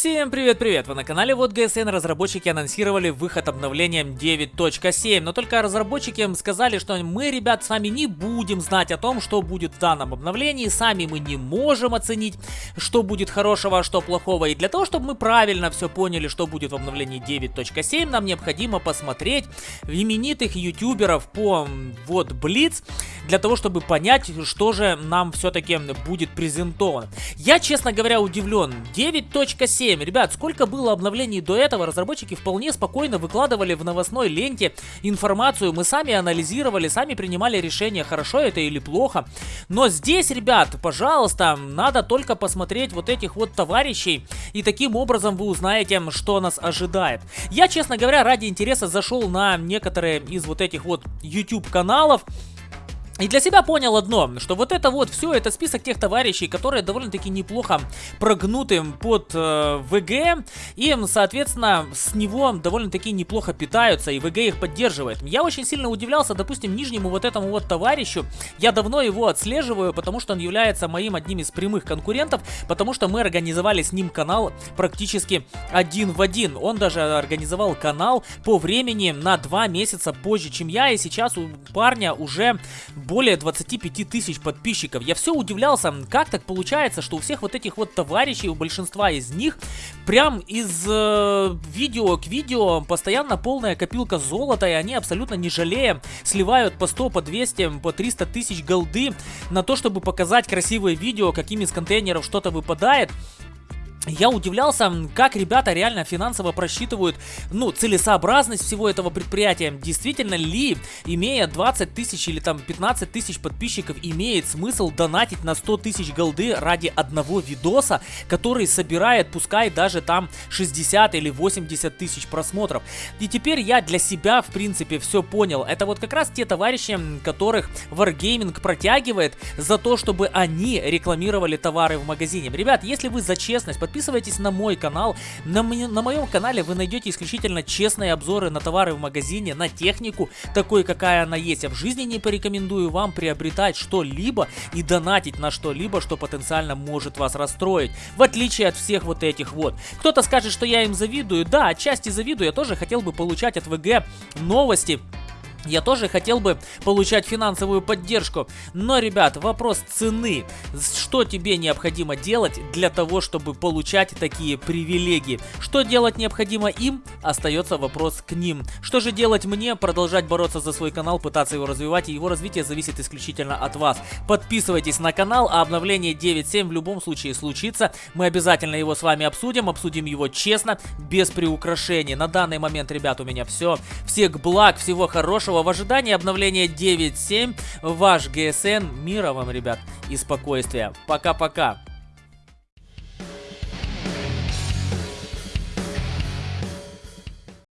Всем привет-привет! Вы на канале Вот ГСН. Разработчики анонсировали выход обновлением 9.7, но только разработчики сказали, что мы, ребят, с вами не будем знать о том, что будет в данном обновлении, сами мы не можем оценить, что будет хорошего, а что плохого. И для того, чтобы мы правильно все поняли, что будет в обновлении 9.7, нам необходимо посмотреть именитых ютуберов по вот Блиц, для того, чтобы понять, что же нам все-таки будет презентовано. Я, честно говоря, удивлен. 9.7 7. Ребят, сколько было обновлений до этого, разработчики вполне спокойно выкладывали в новостной ленте информацию, мы сами анализировали, сами принимали решение, хорошо это или плохо. Но здесь, ребят, пожалуйста, надо только посмотреть вот этих вот товарищей, и таким образом вы узнаете, что нас ожидает. Я, честно говоря, ради интереса зашел на некоторые из вот этих вот YouTube каналов, и для себя понял одно, что вот это вот все, это список тех товарищей, которые довольно-таки неплохо прогнуты под э, ВГ, и, соответственно, с него довольно-таки неплохо питаются, и ВГ их поддерживает. Я очень сильно удивлялся, допустим, нижнему вот этому вот товарищу, я давно его отслеживаю, потому что он является моим одним из прямых конкурентов, потому что мы организовали с ним канал практически один в один. Он даже организовал канал по времени на два месяца позже, чем я, и сейчас у парня уже более 25 тысяч подписчиков. Я все удивлялся, как так получается, что у всех вот этих вот товарищей, у большинства из них, прям из э, видео к видео постоянно полная копилка золота, и они абсолютно не жалея сливают по 100, по 200, по 300 тысяч голды на то, чтобы показать красивое видео, каким из контейнеров что-то выпадает я удивлялся, как ребята реально финансово просчитывают, ну, целесообразность всего этого предприятия. Действительно ли, имея 20 тысяч или там 15 тысяч подписчиков, имеет смысл донатить на 100 тысяч голды ради одного видоса, который собирает, пускай даже там 60 или 80 тысяч просмотров. И теперь я для себя, в принципе, все понял. Это вот как раз те товарищи, которых Wargaming протягивает за то, чтобы они рекламировали товары в магазине. Ребят, если вы за честность, подписывайтесь на мой канал. На, на моем канале вы найдете исключительно честные обзоры на товары в магазине, на технику, такой какая она есть. Я в жизни не порекомендую вам приобретать что-либо и донатить на что-либо, что потенциально может вас расстроить. В отличие от всех вот этих вот. Кто-то скажет, что я им завидую. Да, отчасти завидую. Я тоже хотел бы получать от ВГ новости я тоже хотел бы получать финансовую поддержку, но, ребят, вопрос цены. Что тебе необходимо делать для того, чтобы получать такие привилегии? Что делать необходимо им? Остается вопрос к ним. Что же делать мне? Продолжать бороться за свой канал, пытаться его развивать, и его развитие зависит исключительно от вас. Подписывайтесь на канал, а обновление 9.7 в любом случае случится. Мы обязательно его с вами обсудим, обсудим его честно, без приукрашений. На данный момент, ребят, у меня все. Всех благ, всего хорошего. В ожидании обновления 9.7 ваш GSN. Мира вам, ребят, и спокойствия. Пока-пока.